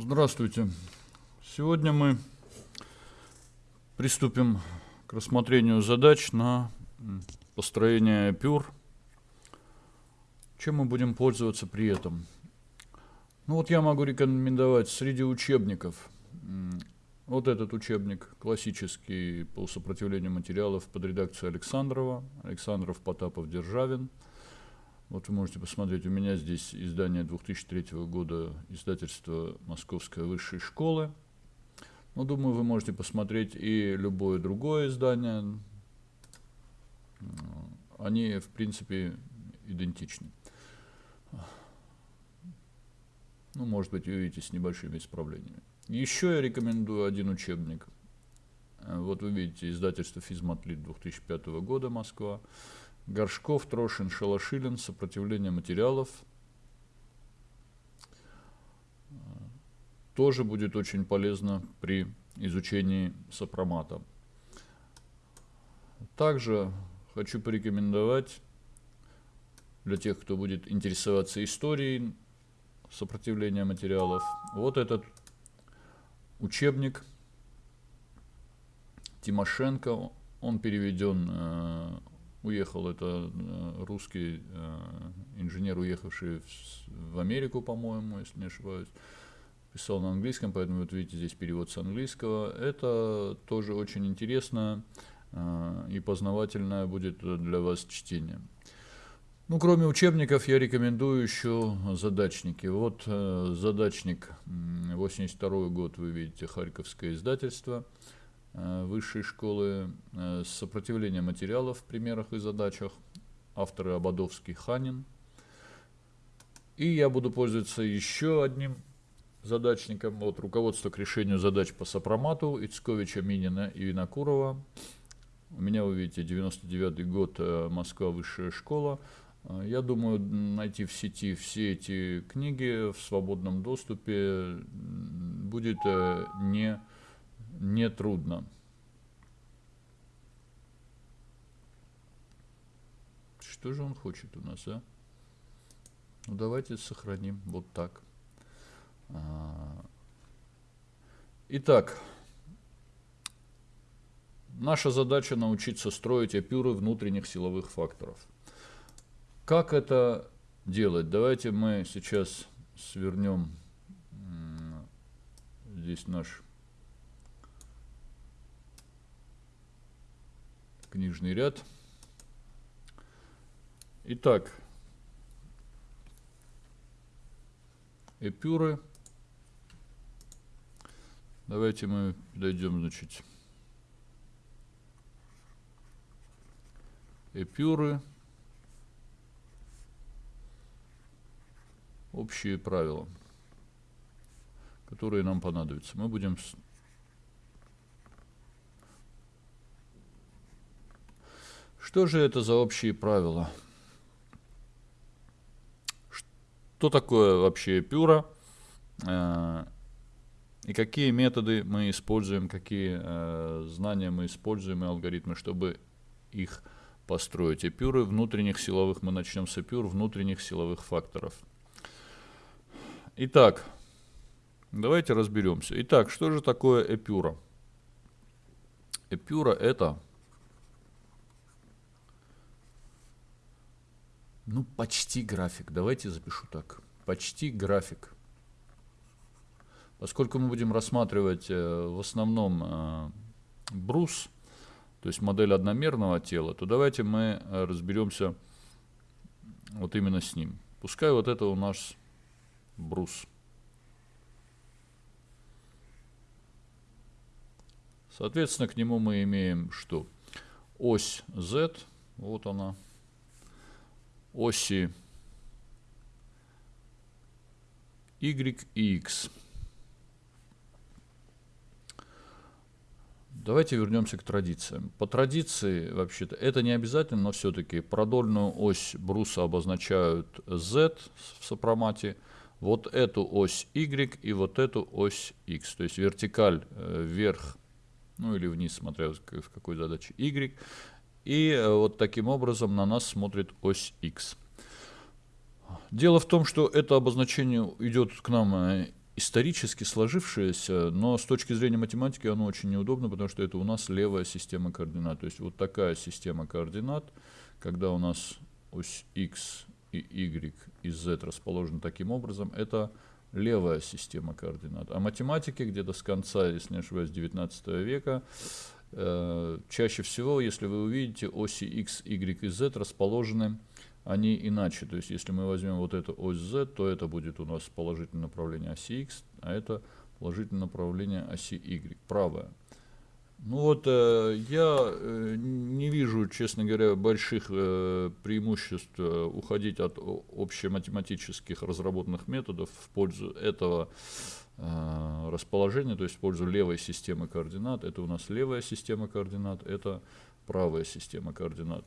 Здравствуйте. Сегодня мы приступим к рассмотрению задач на построение пюр. Чем мы будем пользоваться при этом? Ну вот я могу рекомендовать среди учебников вот этот учебник классический по сопротивлению материалов под редакцией Александрова, Александров, Потапов, Державин. Вот вы можете посмотреть, у меня здесь издание 2003 года, издательство Московской высшей школы. Ну, думаю, вы можете посмотреть и любое другое издание. Они, в принципе, идентичны. Ну, может быть, увидите с небольшими исправлениями. Еще я рекомендую один учебник. Э, вот вы видите, издательство «Физматлит» 2005 года, Москва. Горшков, Трошин, Шалашилин, «Сопротивление материалов». Тоже будет очень полезно при изучении сопромата. Также хочу порекомендовать для тех, кто будет интересоваться историей сопротивления материалов, вот этот учебник Тимошенко, он переведен, э, уехал, это э, русский э, инженер, уехавший в, Америку, по-моему, если не ошибаюсь, писал на английском, поэтому вот видите здесь перевод с английского. Это тоже очень интересно э, и познавательное будет для вас чтение. Ну, кроме учебников, я рекомендую еще задачники. Вот задачник 82 год, вы видите, Харьковское издательство высшей школы э, сопротивление материалов в примерах и задачах. Авторы Ободовский, Ханин. И я буду пользоваться еще одним задачником. Вот руководство к решению задач по сопромату Ицковича, Минина и Винокурова. У меня, вы видите, 99 год, э, Москва, высшая школа. Я думаю, найти в сети все эти книги в свободном доступе будет э, не, не трудно. Что же он хочет у нас, а? Ну, давайте сохраним вот так. А, итак, наша задача научиться строить апюры внутренних силовых факторов. Как это делать? Давайте мы сейчас свернем здесь наш книжный ряд. Итак, эпюры. Давайте мы дойдем, значит, эпюры. общие правила, которые нам понадобятся. Мы будем... Что же это за общие правила? Что такое вообще пюра? Э, и какие методы мы используем, какие э, знания мы используем и алгоритмы, чтобы их построить. Эпюры внутренних силовых, мы начнем с эпюр внутренних силовых факторов – Итак, давайте разберемся. Итак, что же такое эпюра? Эпюра это, ну, почти график. Давайте запишу так. Почти график. Поскольку мы будем рассматривать э, в основном э, брус, то есть модель одномерного тела, то давайте мы э, разберемся вот именно с ним. Пускай вот это у нас брус. Соответственно, к нему мы имеем что? Ось Z, вот она, оси Y и X. Давайте вернемся к традициям. По традиции, вообще-то, это не обязательно, но все-таки продольную ось бруса обозначают Z в сопромате – вот эту ось Y и вот эту ось X. То есть вертикаль э, вверх, ну или вниз, смотря в какой задаче Y. И э, вот таким образом на нас смотрит ось X. Дело в том, что это обозначение идет к нам э, исторически сложившееся, но с точки зрения математики оно очень неудобно, потому что это у нас левая система координат. То есть вот такая система координат, когда у нас ось x и y и z расположены таким образом, это левая система координат. А математики где-то с конца, если не ошибаюсь, 19 века, чаще всего, если вы увидите, оси x, y и z расположены они иначе. То есть, если мы возьмем вот эту ось z, то это будет у нас положительное направление оси x, а это положительное направление оси y, правое. Ну вот, э, я э, не вижу, честно говоря, больших э, преимуществ э, уходить от общематематических разработанных методов в пользу этого э, расположения, то есть в пользу левой системы координат. Это у нас левая система координат, это правая система координат.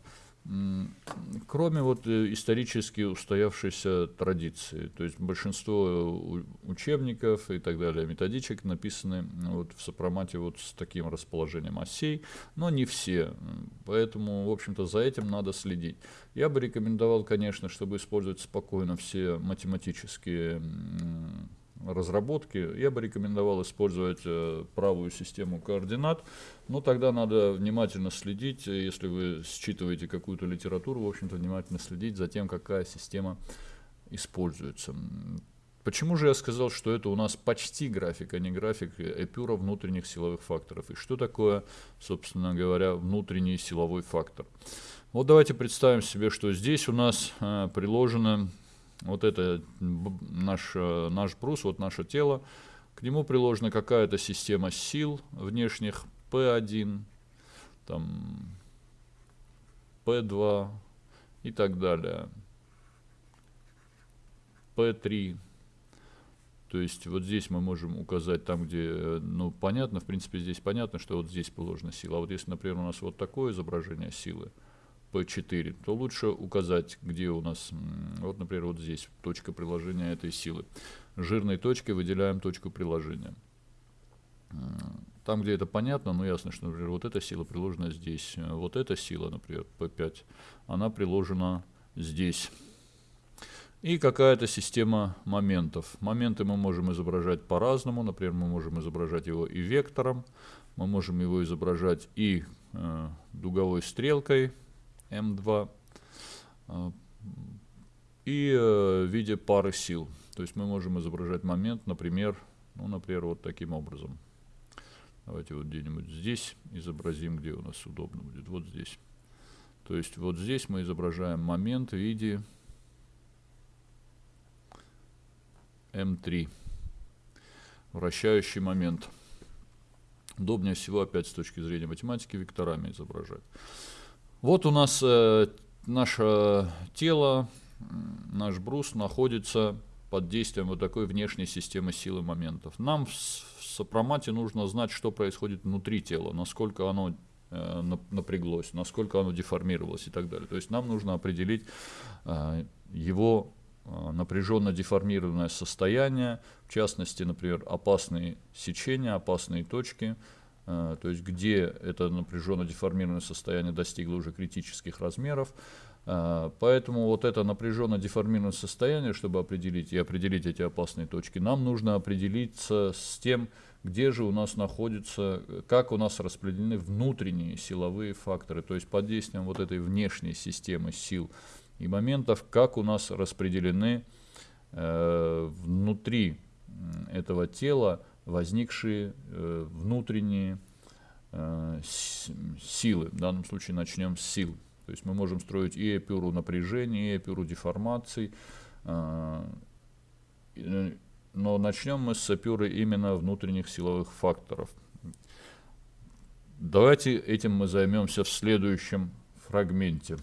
Кроме вот э, исторически устоявшейся традиции, то есть большинство э, учебников и так далее, методичек написаны вот в сопромате вот с таким расположением осей, но не все, поэтому, в общем-то, за этим надо следить. Я бы рекомендовал, конечно, чтобы использовать спокойно все математические разработки, я бы рекомендовал использовать э, правую систему координат, но тогда надо внимательно следить, э, если вы считываете какую-то литературу, в общем-то, внимательно следить за тем, какая система используется. Почему же я сказал, что это у нас почти график, а не график Эпюра внутренних силовых факторов? И что такое, собственно говоря, внутренний силовой фактор? Вот давайте представим себе, что здесь у нас э, приложено вот это наш, э, наш брус, вот наше тело, к нему приложена какая-то система сил внешних, P1, там, P2 и так далее, P3. То есть вот здесь мы можем указать там, где, э, ну, понятно, в принципе, здесь понятно, что вот здесь положена сила. А вот если, например, у нас вот такое изображение силы, P4, то лучше указать, где у нас, вот, например, вот здесь точка приложения этой силы. Жирной точкой выделяем точку приложения. Там, где это понятно, ну ясно, что, например, вот эта сила приложена здесь. Вот эта сила, например, P5, она приложена здесь. И какая-то система моментов. Моменты мы можем изображать по-разному. Например, мы можем изображать его и вектором, мы можем его изображать и э, дуговой стрелкой, М2 а, и э, в виде пары сил. То есть мы можем изображать момент, например, ну, например, вот таким образом. Давайте вот где-нибудь здесь изобразим, где у нас удобно будет, вот здесь. То есть вот здесь мы изображаем момент в виде М3, вращающий момент. Удобнее всего, опять с точки зрения математики, векторами изображать. Вот у нас э, наше тело, наш брус находится под действием вот такой внешней системы силы моментов. Нам в, в сопромате нужно знать, что происходит внутри тела, насколько оно э, напряглось, насколько оно деформировалось и так далее. То есть нам нужно определить э, его э, напряженно деформированное состояние, в частности, например, опасные сечения, опасные точки – то есть где это напряженно деформированное состояние достигло уже критических размеров. Э, поэтому вот это напряженно деформированное состояние, чтобы определить и определить эти опасные точки, нам нужно определиться с тем, где же у нас находится, как у нас распределены внутренние силовые факторы, то есть под действием вот этой внешней системы сил и моментов, как у нас распределены э, внутри этого тела возникшие э, внутренние э, силы. В данном случае начнем с сил. То есть мы можем строить и эпюру напряжения, и эпюру деформаций. Э, но начнем мы с эпюры именно внутренних силовых факторов. Давайте этим мы займемся в следующем фрагменте.